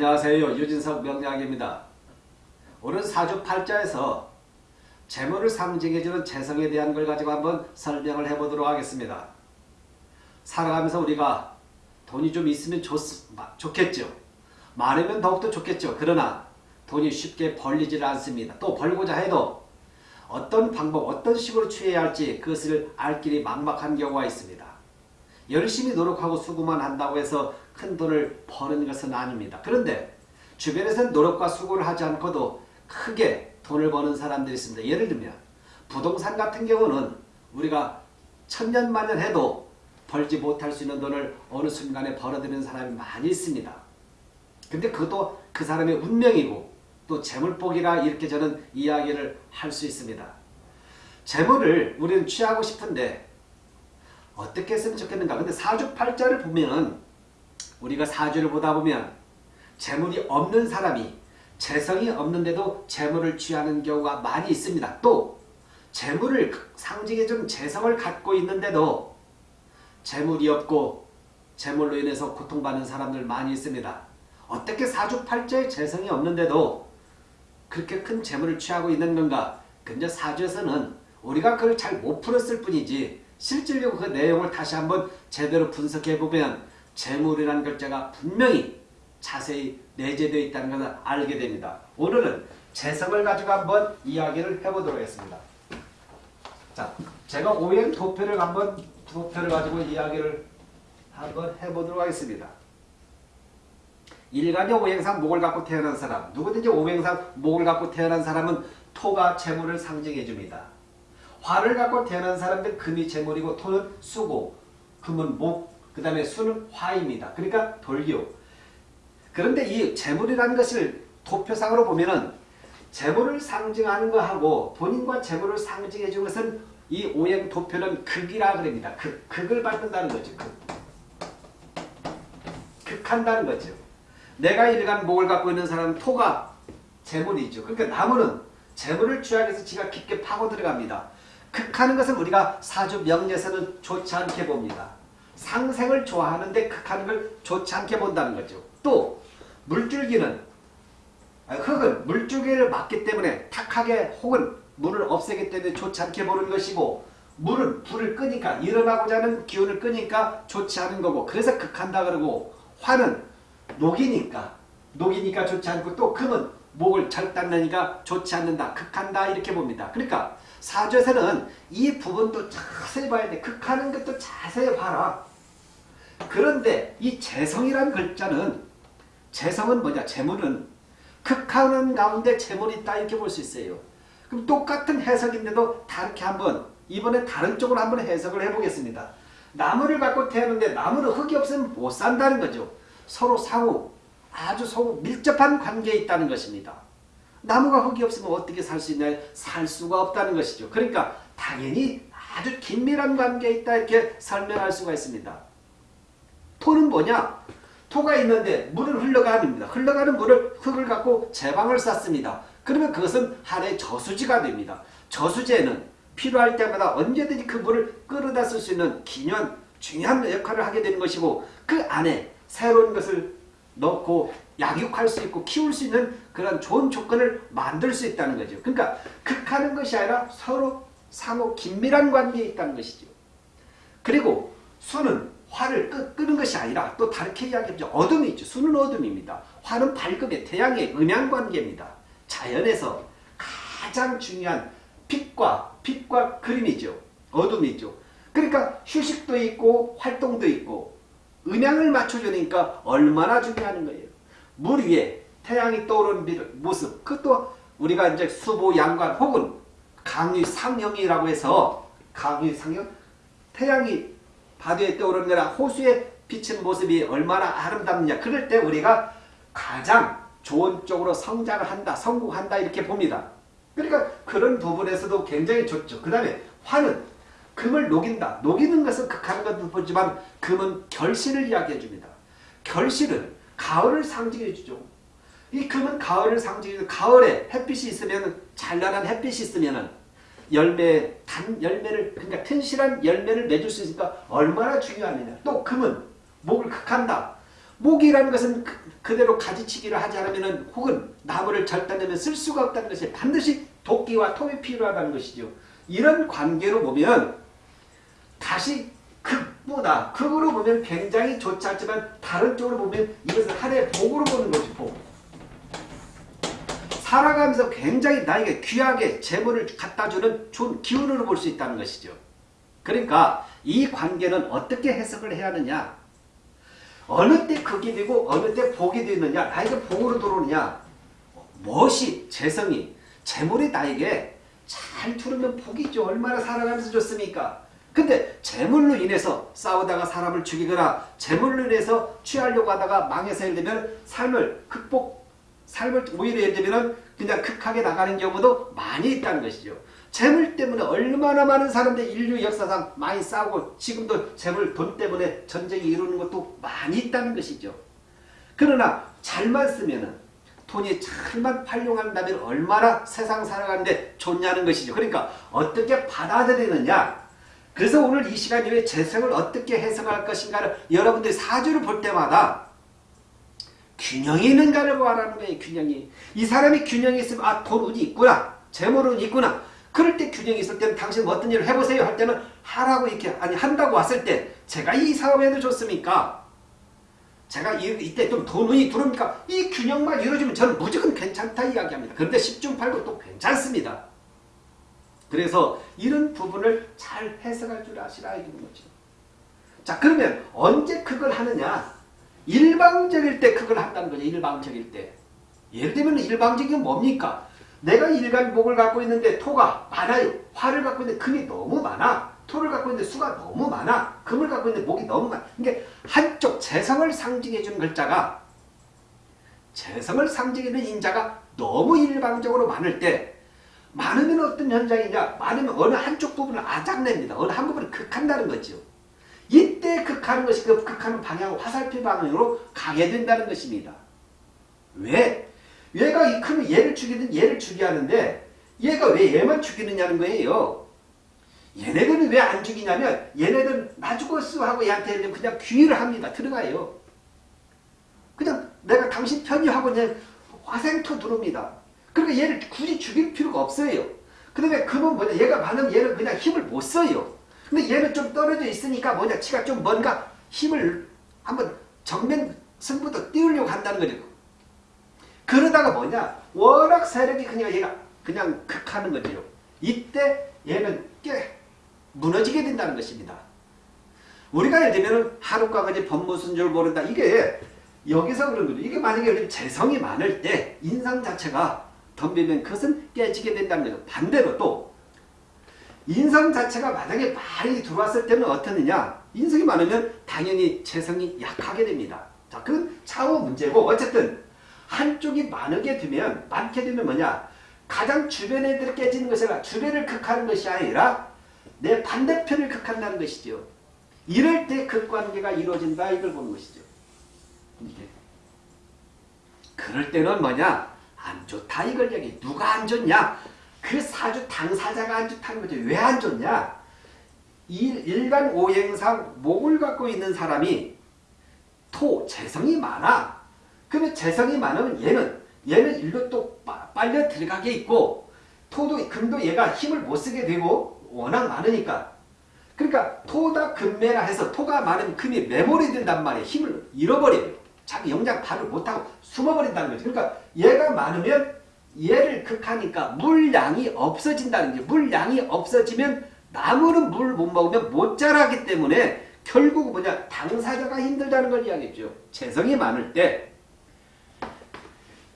안녕하세요. 유진석 명량입니다. 오늘 사주 팔자에서 재물을 상징해주는 재성에 대한 걸 가지고 한번 설명을 해보도록 하겠습니다. 살아가면서 우리가 돈이 좀 있으면 좋, 좋겠죠. 많으면 더욱더 좋겠죠. 그러나 돈이 쉽게 벌리질 않습니다. 또 벌고자 해도 어떤 방법, 어떤 식으로 취해야 할지 그것을 알 길이 막막한 경우가 있습니다. 열심히 노력하고 수고만 한다고 해서 큰 돈을 버는 것은 아닙니다. 그런데 주변에서는 노력과 수고를 하지 않고도 크게 돈을 버는 사람들이 있습니다. 예를 들면 부동산 같은 경우는 우리가 천년만년 해도 벌지 못할 수 있는 돈을 어느 순간에 벌어들이는 사람이 많이 있습니다. 근데 그것도 그 사람의 운명이고 또 재물복이라 이렇게 저는 이야기를 할 수 있습니다. 재물을 우리는 취하고 싶은데 어떻게 했으면 좋겠는가. 근데 사주팔자를 보면 우리가 사주를 보다 보면 재물이 없는 사람이 재성이 없는데도 재물을 취하는 경우가 많이 있습니다. 또 재물을 상징해준 재성을 갖고 있는데도 재물이 없고 재물로 인해서 고통받는 사람들 많이 있습니다. 어떻게 사주팔자에 재성이 없는데도 그렇게 큰 재물을 취하고 있는 건가? 근데 사주에서는 우리가 그걸 잘 못 풀었을 뿐이지 실질적으로 그 내용을 다시 한번 제대로 분석해 보면 재물이라는 글자가 분명히 자세히 내재되어 있다는 것을 알게 됩니다. 오늘은 재성을 가지고 한번 이야기를 해보도록 하겠습니다. 자, 제가 오행 도표를 한번 도표를 가지고 이야기를 한번 해보도록 하겠습니다. 일간의 오행상 목을 갖고 태어난 사람, 누구든지 오행상 목을 갖고 태어난 사람은 토가 재물을 상징해 줍니다. 화를 갖고 태어난 사람들 금이 재물이고 토는 수고, 금은 목, 그 다음에 수는 화입니다. 그러니까 돌기요. 그런데 이 재물이라는 것을 도표상으로 보면은 재물을 상징하는 것하고 본인과 재물을 상징해 준 것은 이 오행 도표는 극이라 그럽니다. 극, 극을 받는다는 거죠. 극. 극한다는 거죠. 내가 일간 목을 갖고 있는 사람은 토가 재물이죠. 그러니까 나무는 재물을 취하기 위해서 지가 깊게 파고 들어갑니다. 극하는 것은 우리가 사주 명리에서는 좋지 않게 봅니다. 상생을 좋아하는데 극하는 걸 좋지 않게 본다는 거죠. 또 물줄기는 아, 흙은 물줄기를 막기 때문에 탁하게 혹은 물을 없애기 때문에 좋지 않게 보는 것이고 물은 불을 끄니까 일어나고자 하는 기운을 끄니까 좋지 않은 거고 그래서 극한다 그러고 화는 녹이니까 녹이니까 좋지 않고 또 금은 목을 절단내니까 좋지 않는다 극한다 이렇게 봅니다. 그러니까 사주에서는 이 부분도 자세히 봐야 돼. 극하는 것도 자세히 봐라. 그런데 이 재성이란 글자는 재성은 뭐냐? 재물은 극하는 가운데 재물이 있다 이렇게 볼 수 있어요. 그럼 똑같은 해석인데도 다르게 한번 이번에 다른 쪽으로 한번 해석을 해보겠습니다. 나무를 갖고 태우는데 나무는 흙이 없으면 못 산다는 거죠. 서로 상호 아주 서로 밀접한 관계에 있다는 것입니다. 나무가 흙이 없으면 어떻게 살 수 있냐? 살 수가 없다는 것이죠. 그러니까 당연히 아주 긴밀한 관계에 있다 이렇게 설명할 수가 있습니다. 토는 뭐냐? 토가 있는데 물은 흘러가는입니다. 흘러가는 물을 흙을 갖고 제방을 쌓습니다. 그러면 그것은 하나의 저수지가 됩니다. 저수지에는 필요할 때마다 언제든지 그 물을 끌어다 쓸 수 있는 기념 중요한 역할을 하게 되는 것이고 그 안에 새로운 것을 넣고 약육할 수 있고 키울 수 있는 그런 좋은 조건을 만들 수 있다는 거죠. 그러니까 극하는 것이 아니라 서로 상호 긴밀한 관계에 있다는 것이죠. 그리고 수는 화를 끄, 끄는 것이 아니라 또 다르게 이야기하죠. 어둠이 있죠. 수는 어둠입니다. 화는 밝음의 태양의 음양관계입니다. 자연에서 가장 중요한 빛과 빛과 그림이죠. 어둠이죠. 그러니까 휴식도 있고 활동도 있고 음양을 맞춰주니까 얼마나 중요한 거예요. 물 위에 태양이 떠오르는 모습 그것도 우리가 이제 수보 양관 혹은 강유 상형이라고 해서 강유 상형 태양이 바다에 떠오르는 거나 호수에 비치는 모습이 얼마나 아름답느냐. 그럴 때 우리가 가장 좋은 쪽으로 성장을 한다 성공한다 이렇게 봅니다. 그러니까 그런 부분에서도 굉장히 좋죠. 그 다음에 화는 금을 녹인다. 녹이는 것은 극한 것도 보지만 금은 결실을 이야기해 줍니다. 결실은 가을을 상징해 주죠. 이 금은 가을을 상징해 가을에 햇빛이 있으면 찬란한 햇빛이 있으면 열매 단 열매를 그러니까 튼실한 열매를 맺을 수 있으니까 얼마나 중요하느냐. 또 금은 목을 극한다. 목이라는 것은 그, 그대로 가지치기를 하지 않으면 혹은 나무를 절단하면 쓸 수가 없다는 것이 반드시 도끼와 톱이 필요하다는 것이죠. 이런 관계로 보면 다시 극보다 극으로 보면 굉장히 좋지 않지만 다른 쪽으로 보면 이것은 하나의 복으로 보는 것이 복. 살아가면서 굉장히 나에게 귀하게 재물을 갖다주는 좋은 기운으로 볼 수 있다는 것이죠. 그러니까 이 관계는 어떻게 해석을 해야 하느냐 어느 때 극이 되고 어느 때 복이 되느냐 나에게 복으로 들어오느냐 무엇이 재성이 재물이 나에게 잘 들으면 복이 죠. 얼마나 살아가면서 좋습니까? 근데 재물로 인해서 싸우다가 사람을 죽이거나 재물로 인해서 취하려고 하다가 망해서 예를 들면 삶을 극복 삶을 오히려 예를 들면 그냥 극하게 나가는 경우도 많이 있다는 것이죠. 재물 때문에 얼마나 많은 사람들 인류 역사상 많이 싸우고 지금도 재물 돈 때문에 전쟁이 이루는 것도 많이 있다는 것이죠. 그러나 잘만 쓰면은 돈이 잘만 활용한다면 얼마나 세상 살아가는데 좋냐는 것이죠. 그러니까 어떻게 받아들이느냐 그래서 오늘 이 시간 이후에 재성을 어떻게 해석할 것인가를 여러분들이 사주를 볼 때마다 균형이 있는가를 말하는 거예요. 균형이. 이 사람이 균형이 있으면 아 돈운이 있구나. 재물운이 있구나. 그럴 때 균형이 있을 때는 당신 뭐 어떤 일을 해보세요 할 때는 하라고 이렇게 아니 한다고 왔을 때 제가 이 사업에도 좋습니까? 제가 이, 이때 좀 돈운이 들어옵니까? 이 균형만 이루어지면 저는 무조건 괜찮다 이야기합니다. 그런데 10중 8구 또 괜찮습니다. 그래서 이런 부분을 잘 해석할 줄 아시라 이런 거죠. 자 그러면 언제 그걸 하느냐? 일방적일 때 그걸 한다는 거죠. 일방적일 때. 예를 들면 일방적인 뭡니까? 내가 일간목을 갖고 있는데 토가 많아요. 화를 갖고 있는데 금이 너무 많아. 토를 갖고 있는데 수가 너무 많아. 금을 갖고 있는데 목이 너무 많아. 그러니까 한쪽 재성을 상징해 주는 글자가 재성을 상징해 주는 인자가 너무 일방적으로 많을 때 많으면 어떤 현상이냐? 많으면 어느 한쪽 부분을 아작냅니다. 어느 한 부분을 극한다는 거죠. 이때 극하는 것이 그 극하는 방향 화살표 방향으로 된다는 것입니다. 왜? 얘가 이 크면 얘를 죽이든 얘를 죽여야 하는데 얘가 왜 얘만 죽이느냐는 거예요. 얘네들은 왜 안 죽이냐면 얘네들은 나 죽었어 하고 얘한테 그냥 귀의를 합니다. 들어가요. 그냥 내가 당신 편이 하고 그냥 화생토 들어옵니다. 그러니까 얘를 굳이 죽일 필요가 없어요. 그 다음에 그는 뭐냐 얘가 많으면 얘는 그냥 힘을 못 써요. 근데 얘는 좀 떨어져 있으니까 뭐냐 지가 좀 뭔가 힘을 한번 정면 승부도 띄우려고 한다는 거죠. 그러다가 뭐냐 워낙 세력이 그냥 얘가 그냥 극하는 거죠. 이때 얘는 깨 무너지게 된다는 것입니다. 우리가 예를 들면 하루가 그지 법무순 줄 모른다. 이게 여기서 그런 거죠. 이게 만약에 재성이 많을 때 인상 자체가 덤비면 그것은 깨지게 된다는 거죠. 반대로 또 인성 자체가 만약에 많이 들어왔을 때는 어떻느냐 인성이 많으면 당연히 재성이 약하게 됩니다. 자, 그건 차후 문제고 어쨌든 한쪽이 많게 되면 많게 되면 뭐냐 가장 주변 애들이 깨지는 것이 아니라 주변을 극하는 것이 아니라 내 반대편을 극한다는 것이죠. 이럴 때 극관계가 이루어진다 이걸 보는 것이죠. 이게. 그럴 때는 뭐냐 안 좋다 이걸 얘기 누가 안 좋냐 그 사주 당사자가 안 좋다는 거죠. 왜 안 좋냐? 일간 오행상 목을 갖고 있는 사람이 토, 재성이 많아. 그러면 재성이 많으면 얘는 얘는 일로 또 빨려 들어가게 있고 토도 금도 얘가 힘을 못 쓰게 되고 워낙 많으니까 그러니까 토다 금매라 해서 토가 많으면 금이 메모리 된단 말이에요. 힘을 잃어버려요. 자기 영장 발을 못하고 숨어버린다는 거죠. 그러니까 얘가 많으면 얘를 극하니까 물량이 없어진다는 게 물량이 없어지면 나무는 물못 먹으면 못 자라기 때문에 결국 뭐냐 당사자가 힘들다는 걸 이야기했죠. 재성이 많을 때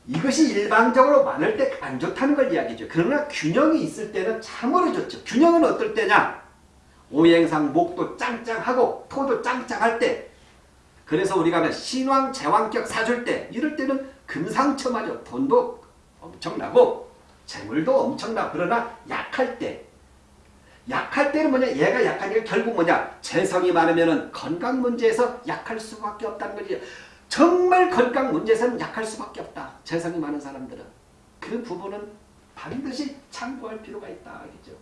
이것이 일방적으로 많을 때 안 좋다는 걸 이야기죠. 그러나 균형이 있을 때는 참으로 좋죠. 균형은 어떨 때냐? 오행상 목도 짱짱하고 토도 짱짱할 때 그래서 우리가 신왕 제왕격 사줄 때 이럴 때는 금상첨화죠. 돈도 엄청나고 재물도 엄청나 그러나 약할 때 약할 때는 뭐냐 얘가 약하니까 결국 뭐냐 재성이 많으면 건강 문제에서 약할 수밖에 없다는 거지 정말 건강 문제에서는 약할 수밖에 없다 재성이 많은 사람들은 그 부분은 반드시 참고할 필요가 있다 알겠죠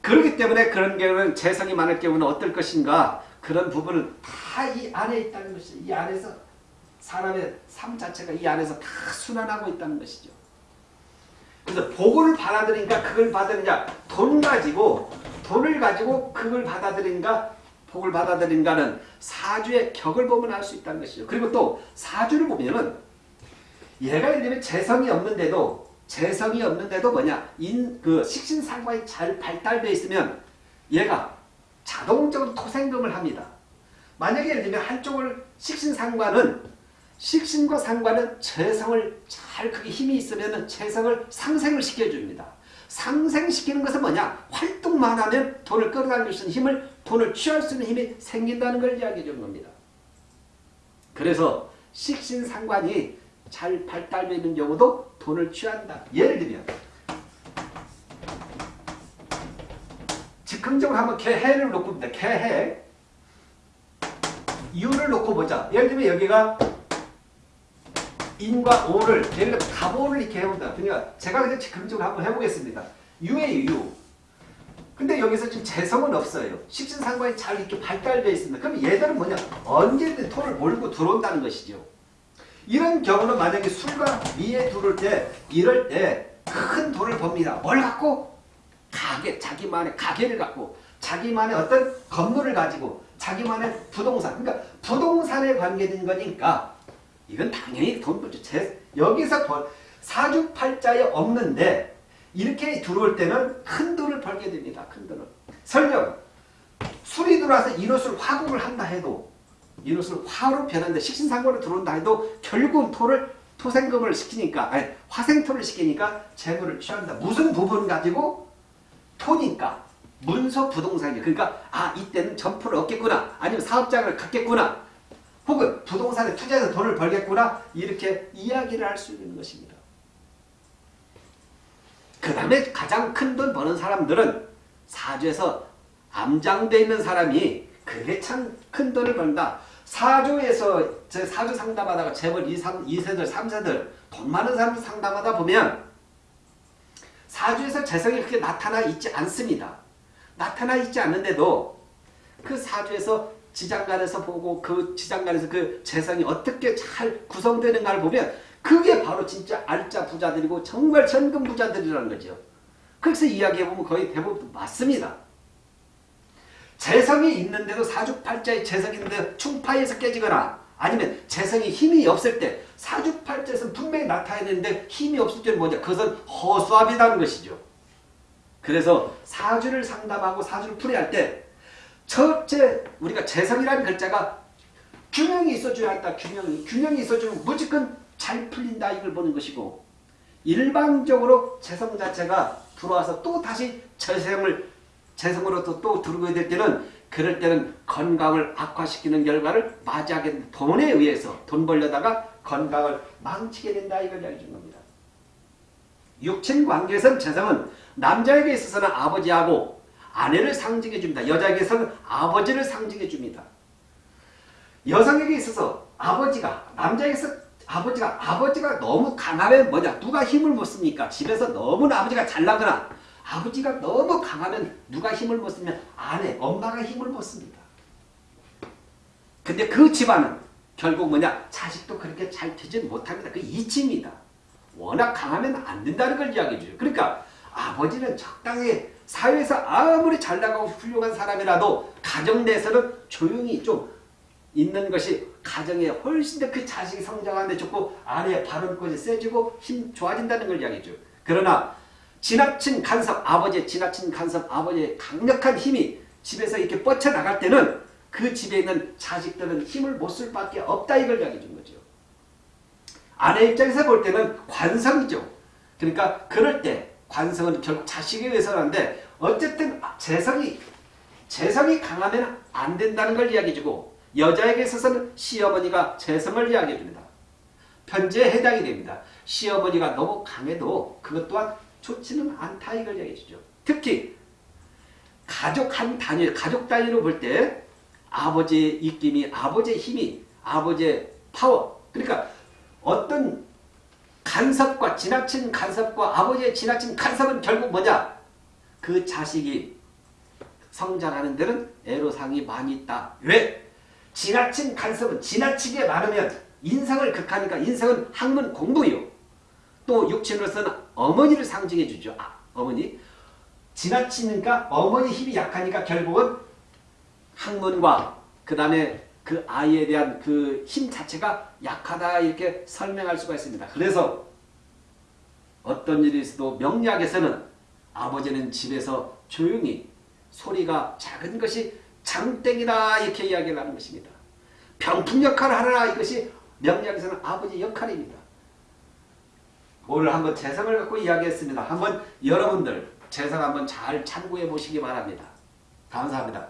그렇기 때문에 그런 경우는 재성이 많을 경우는 어떨 것인가 그런 부분은 다이 안에 있다는 것이죠. 이 안에서 사람의 삶 자체가 이 안에서 다 순환하고 있다는 것이죠. 그래서 복을 받아들인가 그걸 받으느냐 돈 가지고 돈을 가지고 그걸 받아들인가 복을 받아들인가는 사주의 격을 보면 알 수 있다는 것이죠. 그리고 또 사주를 보면은 얘가 예를 들면 재성이 없는데도 재성이 없는데도 뭐냐 인 그 식신상관이 잘 발달되어 있으면 얘가 자동적으로 토생금을 합니다. 만약에 예를 들면 한쪽을 식신상관은 식신과 상관은 재성을 잘 그게 힘이 있으면 재성을 상생을 시켜줍니다. 상생시키는 것은 뭐냐? 활동만 하면 돈을 끌어당길 수 있는 힘을 돈을 취할 수 있는 힘이 생긴다는 걸 이야기해 주는 겁니다. 그래서 식신상관이 잘 발달되어 있는 경우도 돈을 취한다. 예를 들면 즉흥적으로 한번 개해를 놓고 봅니다. 개해 이유를 놓고 보자. 예를 들면 여기가 인과 오를 예를 들면 갑오를 이렇게 해본다. 그러니까 제가 그냥 즉흥적으로 한번 해보겠습니다. 유의 유. 근데 여기서 지금 재성은 없어요. 식신상관이 잘 이렇게 발달되어 있습니다. 그럼 얘들은 뭐냐? 언제든 토를 몰고 들어온다는 것이죠. 이런 경우는 만약에 술과 미에 두를 때 이럴 때큰 돈을 법니다. 뭘 갖고? 가게, 자기만의 가게를 갖고 자기만의 어떤 건물을 가지고 자기만의 부동산 그러니까 부동산에 관계된 거니까 이건 당연히 돈 벌죠. 제, 여기서 돈, 사주팔자에 없는데 이렇게 들어올 때는 큰 돈을 벌게 됩니다. 큰 돈을. 설령 술이 들어와서 인옷을 화국을 한다 해도 인옷을 화로 변한다 식신상고로 들어온다 해도 결국은 토를 토생금을 시키니까 아니 화생토를 시키니까 재물을 취한다. 무슨 부분 가지고 토니까 문서 부동산이 그러니까 아 이때는 점포를 얻겠구나 아니면 사업장을 갖겠구나 혹은 부동산에 투자해서 돈을 벌겠구나 이렇게 이야기를 할 수 있는 것입니다. 그 다음에 가장 큰 돈 버는 사람들은 사주에서 암장되어 있는 사람이 그게 참 큰 돈을 번다. 사주에서 제 사주 상담하다가 재벌 2, 3, 2세들, 3세들 돈 많은 사람들 상담하다 보면 사주에서 재성이 그렇게 나타나 있지 않습니다. 나타나 있지 않는데도 그 사주에서 지장간에서 보고 그 지장간에서 그 재성이 어떻게 잘 구성되는가를 보면 그게 바로 진짜 알짜 부자들이고 정말 전금 부자들이라는 거죠. 그래서 이야기해보면 거의 대부분 맞습니다. 재성이 있는데도 사주팔자에 재성이 있는데 충파에서 깨지거나 아니면 재성이 힘이 없을 때 사주팔자에서 분명히 나타나는데 힘이 없을 때는 뭐냐? 그것은 허수아비라는 것이죠. 그래서 사주를 상담하고 사주를 풀이할 때 첫째 우리가 재성이라는 글자가 균형이 있어줘야 한다. 균형이. 균형이 있어주면 무조건 잘 풀린다 이걸 보는 것이고 일방적으로 재성 자체가 들어와서 또 다시 재성을 재성으로 또, 또 들어오게 될 때는 그럴 때는 건강을 악화시키는 결과를 맞이하게 된 돈에 의해서 돈 벌려다가 건강을 망치게 된다 이걸 알려준 겁니다. 육친 관계에서는 재성은 남자에게 있어서는 아버지하고 아내를 상징해 줍니다. 여자에게서는 아버지를 상징해 줍니다. 여성에게 있어서 아버지가 남자에게서 아버지가 아버지가 너무 강하면 뭐냐 누가 힘을 못 씁니까? 집에서 너무나 아버지가 잘나거나 아버지가 너무 강하면 누가 힘을 못 쓰면 아내 엄마가 힘을 못 씁니다. 근데 그 집안은 결국 뭐냐 자식도 그렇게 잘 되지 못합니다. 그 이치입니다. 워낙 강하면 안 된다는 걸 이야기해 줘요. 그러니까 아버지는 적당히 사회에서 아무리 잘 나가고 훌륭한 사람이라도 가정 내에서는 조용히 좀 있는 것이 가정에 훨씬 더 그 자식이 성장하는데 좋고 아내의 발언권이 세지고 힘 좋아진다는 걸 이야기해줘요. 그러나 지나친 간섭, 아버지의 지나친 간섭, 아버지의 강력한 힘이 집에서 이렇게 뻗쳐나갈 때는 그 집에 있는 자식들은 힘을 못 쓸 밖에 없다 이걸 이야기해 준 거죠. 아내 입장에서 볼 때는 관성이죠. 그러니까 그럴 때 관성은 결국 자식에 의해서는데 어쨌든 재성이 재성이 강하면 안 된다는 걸 이야기해주고 여자에게 있어서는 시어머니가 재성을 이야기해 줍니다. 편지에 해당이 됩니다. 시어머니가 너무 강해도 그것 또한 좋지는 않다 이걸 이야기해 주죠. 특히 가족 한 단위, 가족 단위로 볼 때 아버지의 입김이, 아버지의 힘이, 아버지의 파워 그러니까 어떤 간섭과 지나친 간섭과 아버지의 지나친 간섭은 결국 뭐냐? 그 자식이 성장하는 데는 애로사항이 많이 있다. 왜? 지나친 간섭은 지나치게 많으면 인상을 극하니까 인상은 학문 공부요. 또 육친으로서는 어머니를 상징해 주죠. 아, 어머니. 지나치니까 어머니 힘이 약하니까 결국은 학문과 그 다음에 그 아이에 대한 그 힘 자체가 약하다 이렇게 설명할 수가 있습니다. 그래서 어떤 일이 있어도 명리학에서는 아버지는 집에서 조용히 소리가 작은 것이 장땡이다 이렇게 이야기를 하는 것입니다. 병풍 역할을 하라 이것이 명리학에서는 아버지 역할입니다. 오늘 한번 재성을 갖고 이야기했습니다. 한번 여러분들 재성 한번 잘 참고해 보시기 바랍니다. 감사합니다.